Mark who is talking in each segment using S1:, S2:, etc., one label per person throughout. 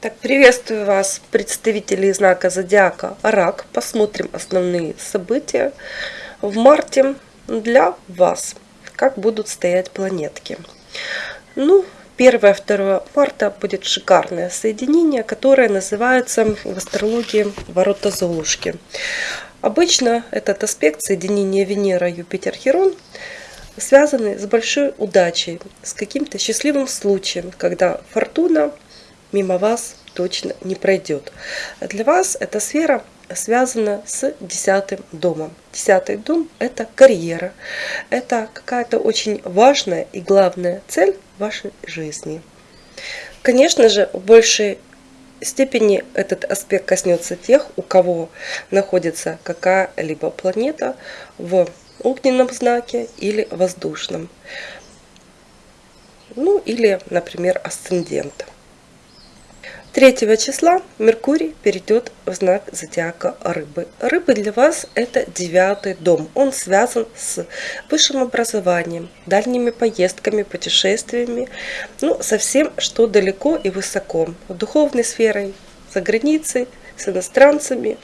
S1: Так, приветствую вас, представители знака Зодиака Рак. Посмотрим основные события в марте для вас. Как будут стоять планетки. Ну, 1-2 марта будет шикарное соединение, которое называется в астрологии ворота Золушки. Обычно этот аспект соединения Венера-Юпитер-Херон связаны с большой удачей, с каким-то счастливым случаем, когда фортуна мимо вас точно не пройдет. Для вас эта сфера связана с десятым домом. Десятый дом – это карьера, это какая-то очень важная и главная цель вашей жизни. Конечно же, в большей степени этот аспект коснется тех, у кого находится какая-либо планета в огненном знаке или воздушном. Ну или, например, асцендент. 3 числа Меркурий перейдет в знак зодиака Рыбы. Рыбы для вас это девятый дом. Он связан с высшим образованием, дальними поездками, путешествиями, ну, со всем, что далеко и высоко. Духовной сферой, за границей, с иностранцами,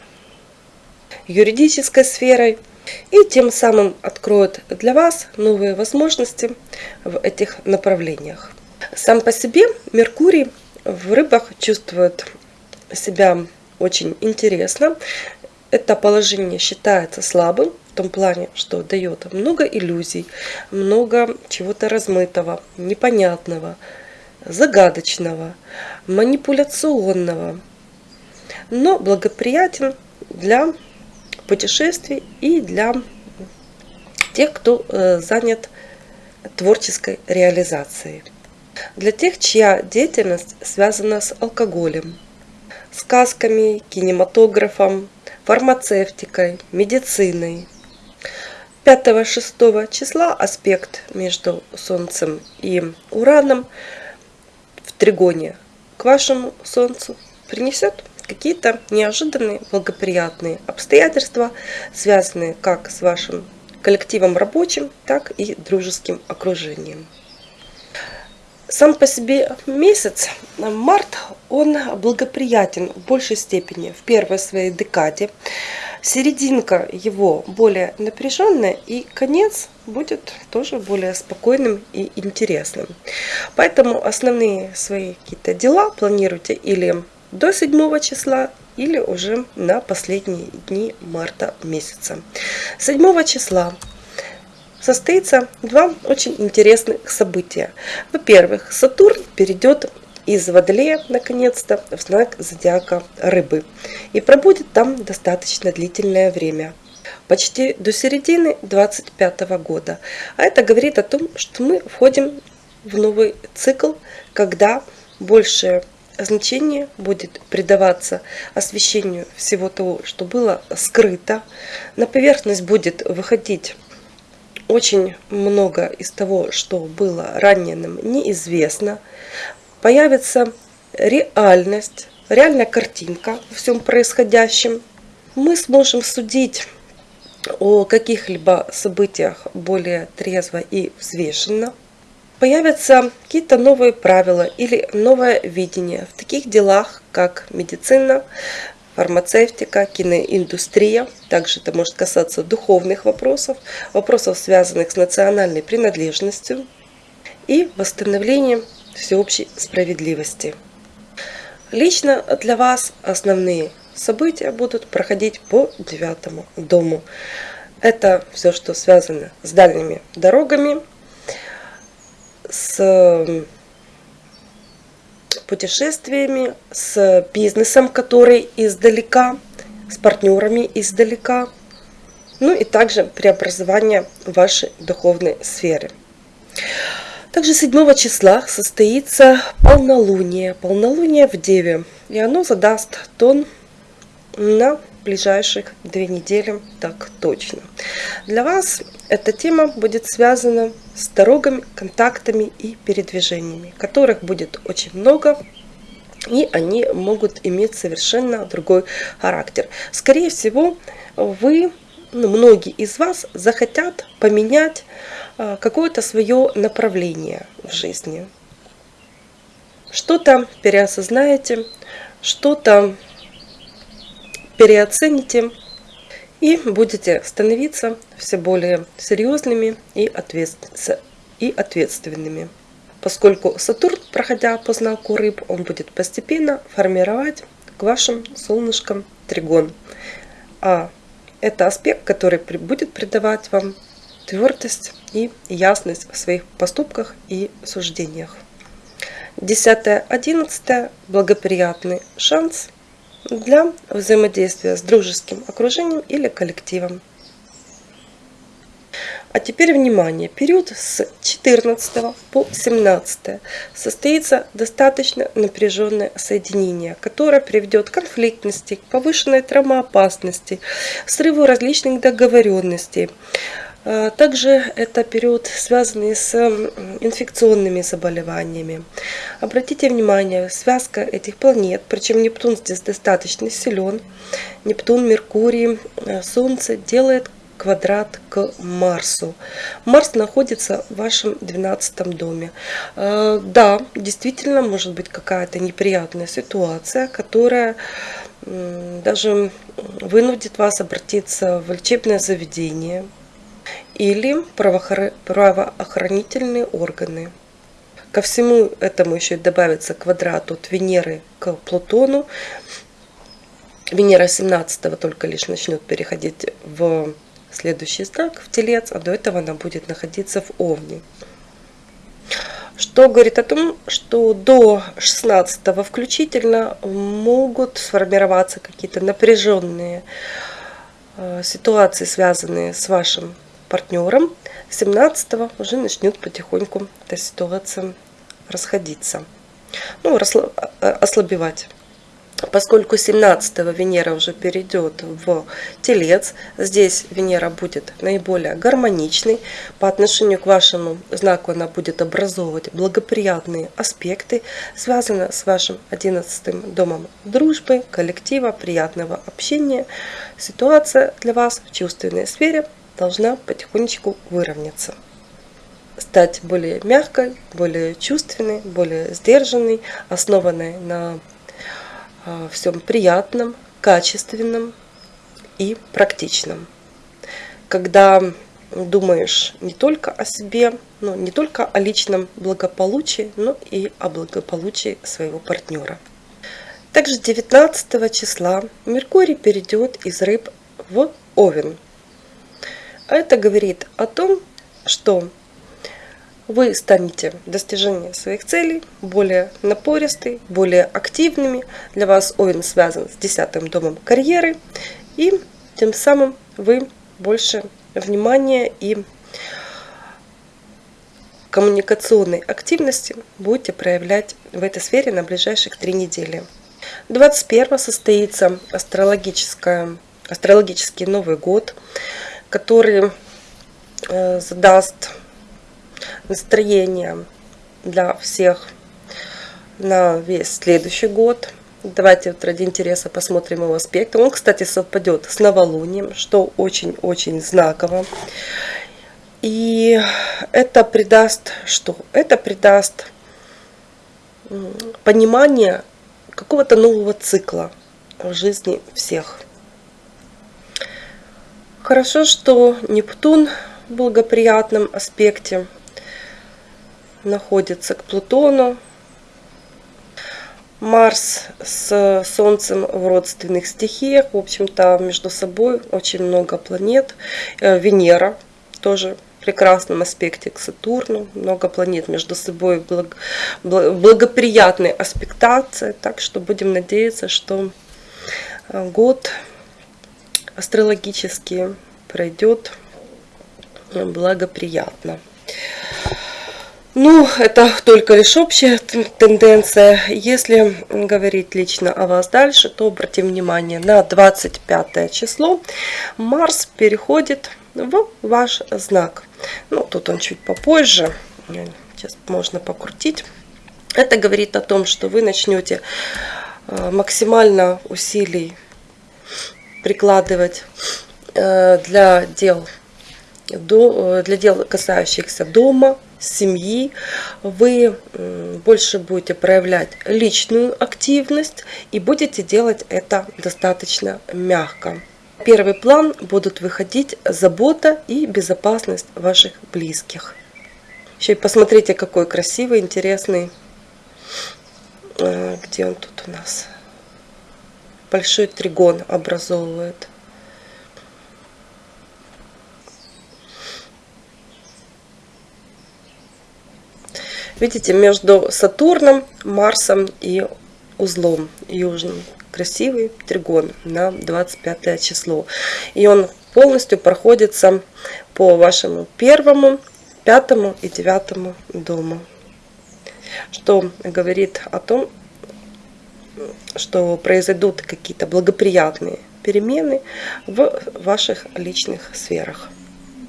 S1: юридической сферой. И тем самым откроет для вас новые возможности в этих направлениях. Сам по себе Меркурий в рыбах чувствует себя очень интересно. Это положение считается слабым в том плане, что дает много иллюзий, много чего-то размытого, непонятного, загадочного, манипуляционного, но благоприятен для путешествий и для тех, кто э, занят творческой реализацией. Для тех, чья деятельность связана с алкоголем, сказками, кинематографом, фармацевтикой, медициной. 5-6 числа аспект между Солнцем и Ураном в тригоне к вашему Солнцу принесет какие-то неожиданные благоприятные обстоятельства, связанные как с вашим коллективом рабочим, так и дружеским окружением. Сам по себе месяц, март, он благоприятен в большей степени в первой своей декаде. Серединка его более напряженная и конец будет тоже более спокойным и интересным. Поэтому основные свои какие-то дела планируйте или до 7 числа, или уже на последние дни марта месяца. 7 числа состоится два очень интересных события. Во-первых, Сатурн перейдет из Водолея, наконец-то, в знак зодиака Рыбы. И пробудет там достаточно длительное время. Почти до середины 25 года. А это говорит о том, что мы входим в новый цикл, когда большее значение будет придаваться освещению всего того, что было скрыто. На поверхность будет выходить очень много из того, что было ранее нам неизвестно. Появится реальность, реальная картинка во всем происходящем. Мы сможем судить о каких-либо событиях более трезво и взвешенно. Появятся какие-то новые правила или новое видение в таких делах, как медицина, фармацевтика, киноиндустрия. Также это может касаться духовных вопросов, вопросов, связанных с национальной принадлежностью и восстановлением всеобщей справедливости. Лично для вас основные события будут проходить по девятому дому. Это все, что связано с дальними дорогами, с путешествиями, с бизнесом, который издалека, с партнерами издалека, ну и также преобразование вашей духовной сферы. Также 7 числа состоится полнолуние, полнолуние в Деве, и оно задаст тон на ближайших две недели, так точно. Для вас эта тема будет связана с дорогами, контактами и передвижениями, которых будет очень много, и они могут иметь совершенно другой характер. Скорее всего, вы, ну, многие из вас захотят поменять а, какое-то свое направление в жизни. что-то переосознаете, что-то переоцените и будете становиться все более серьезными и, ответственными. Поскольку Сатурн, проходя по знаку рыб, он будет постепенно формировать к вашим солнышкам тригон. А это аспект, который будет придавать вам твердость и ясность в своих поступках и суждениях. 10-11 благоприятный шанс для взаимодействия с дружеским окружением или коллективом. А теперь внимание, период с 14 по 17 состоится достаточно напряженное соединение, которое приведет к конфликтности, к повышенной травмоопасности, срыву различных договоренностей, также это период, связанный с инфекционными заболеваниями. Обратите внимание, связка этих планет, причем Нептун здесь достаточно силен. Нептун, Меркурий, э, Солнце делает квадрат к Марсу. Марс находится в вашем 12 доме. А, да, действительно, может быть какая-то неприятная ситуация, которая даже вынудит вас обратиться в лечебное заведение, или правоохранительные органы. Ко всему этому еще добавится квадрат от Венеры к Плутону. Венера 17 только лишь начнет переходить в следующий знак, в Телец, а до этого она будет находиться в Овне. Что говорит о том, что до 16 включительно могут сформироваться какие-то напряженные э, ситуации, связанные с вашим партнером 17 уже начнет потихоньку эта ситуация расходиться. Ну, э, ослабевать. Поскольку 17 Венера уже перейдет в Телец, здесь Венера будет наиболее гармоничной. По отношению к вашему знаку она будет образовывать благоприятные аспекты, связанные с вашим 11 домом дружбы, коллектива, приятного общения. Ситуация для вас в чувственной сфере должна потихонечку выровняться. Стать более мягкой, более чувственной, более сдержанной, основанной на а, всем приятном, качественном и практичном. Когда думаешь не только о себе, но не только о личном благополучии, но и о благополучии своего партнера. Также 19 числа Меркурий перейдет из рыб в Овен. Это говорит о том, что вы станете в достижении своих целей более напористы, более активными. Для вас Овен связан с десятым домом карьеры. И тем самым вы больше внимания и коммуникационной активности будете проявлять в этой сфере на ближайших три недели. 21 состоится астрологическая, астрологический Новый год который э, задаст настроение для всех на весь следующий год. Давайте вот ради интереса посмотрим его аспекты. Он, кстати, совпадет с новолунием, что очень-очень знаково. И это придаст что? Это придаст понимание какого-то нового цикла в жизни всех. Хорошо, что Нептун в благоприятном аспекте находится к Плутону. Марс с Солнцем в родственных стихиях. В общем-то, между собой очень много планет. Э, Венера тоже в прекрасном аспекте к Сатурну. Много планет между собой в благоприятной аспектации. Так что будем надеяться, что э, год астрологически пройдет благоприятно. Ну, это только лишь общая тенденция. Если говорить лично о вас дальше, то обратим внимание на 25 число. Марс переходит в ваш знак. Ну, тут он чуть попозже. Сейчас можно покрутить. Это говорит о том, что вы начнете э, максимально усилий прикладывать э, для дел, э, для дел, касающихся дома, семьи, вы больше будете проявлять личную активность и будете делать это достаточно мягко. первый план будут выходить забота и безопасность ваших близких. Еще и посмотрите, какой красивый, интересный. Э, где он тут у нас? Большой тригон образовывает. Видите, между Сатурном, Марсом и узлом южным. Красивый тригон на 25 число. И он полностью проходится по вашему первому, пятому и девятому дому. Что говорит о том, что произойдут какие-то благоприятные перемены в ваших личных сферах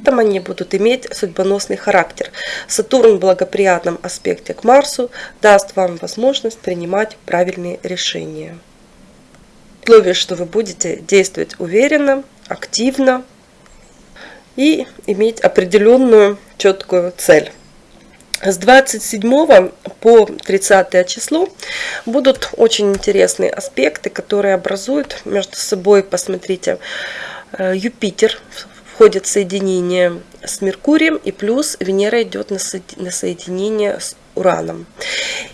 S1: там они будут иметь судьбоносный характер. Сатурн в благоприятном аспекте к Марсу даст вам возможность принимать правильные решения. Условие, что вы будете действовать уверенно, активно и иметь определенную четкую цель. С 27 по 30 число будут очень интересные аспекты, которые образуют между собой, посмотрите, э, Юпитер входит соединение с Меркурием, и плюс Венера идет на, соединение с Ураном.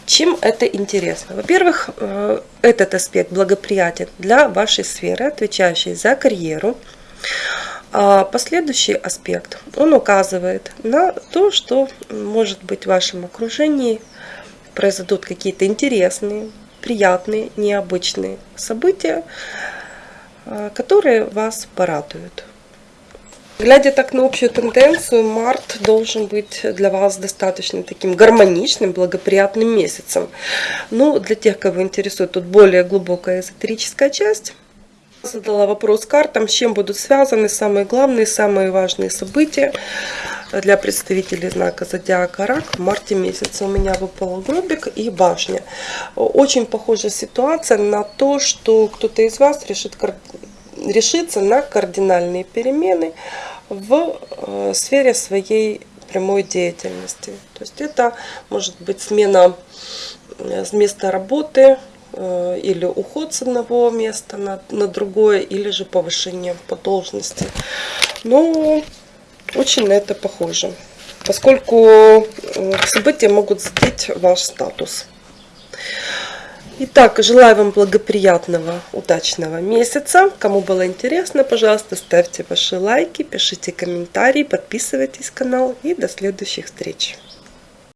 S1: Чем это интересно? Во-первых, э, этот аспект благоприятен для вашей сферы, отвечающей за карьеру. А последующий аспект, он указывает на то, что может быть в вашем окружении произойдут какие-то интересные, приятные, необычные события, э, которые вас порадуют. Глядя так на общую тенденцию, март должен быть для вас достаточно таким гармоничным, благоприятным месяцем. Ну, для тех, кого интересует тут более глубокая эзотерическая часть, задала вопрос картам, с чем будут связаны самые главные, самые важные события для представителей знака Зодиака Рак в марте месяце. У меня выпал гробик и башня. Очень похожая ситуация на то, что кто-то из вас решит решиться на кардинальные перемены в э, сфере своей прямой деятельности. То есть это может быть смена э, с места работы или уход с одного места на, на другое, или же повышение по должности. Но очень на это похоже, поскольку события могут задеть ваш статус. Итак, желаю вам благоприятного, удачного месяца. Кому было интересно, пожалуйста, ставьте ваши лайки, пишите комментарии, подписывайтесь на канал и до следующих встреч.